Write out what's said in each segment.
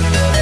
Thank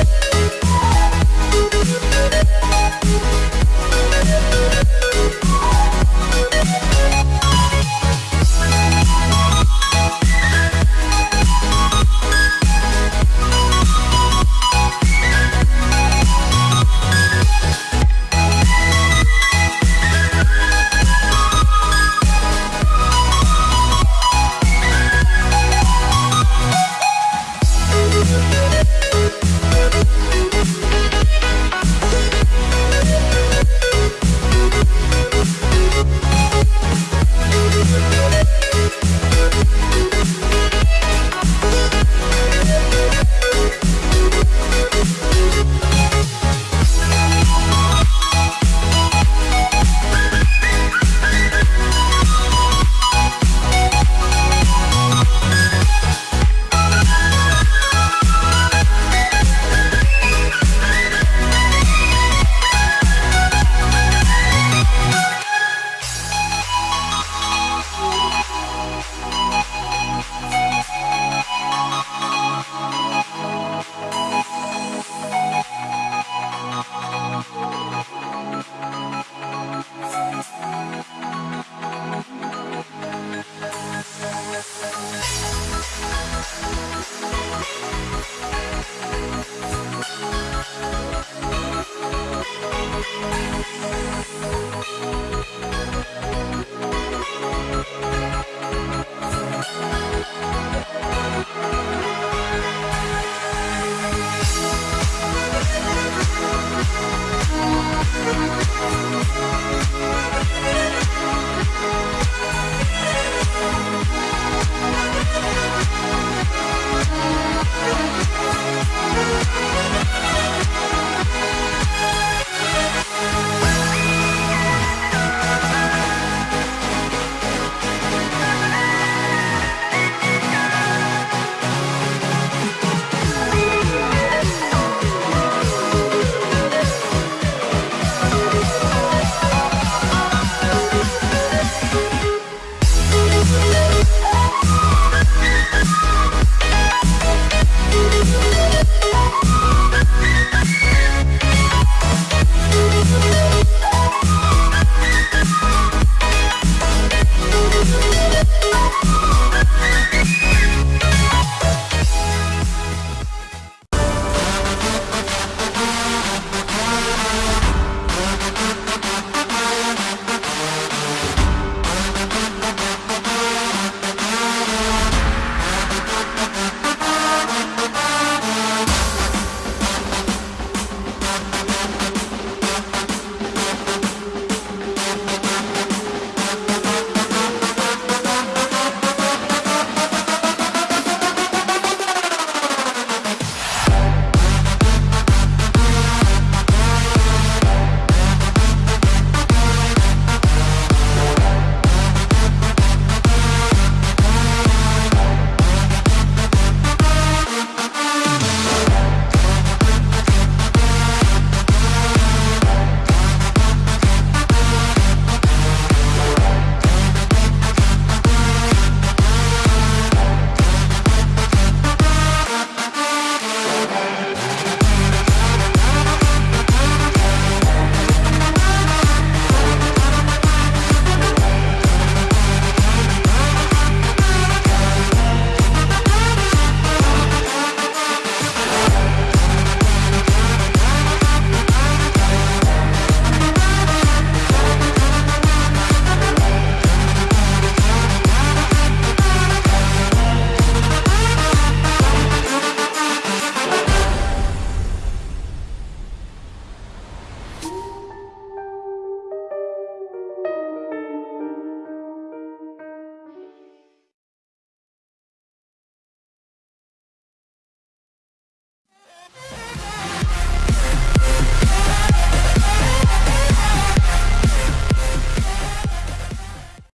Thank you.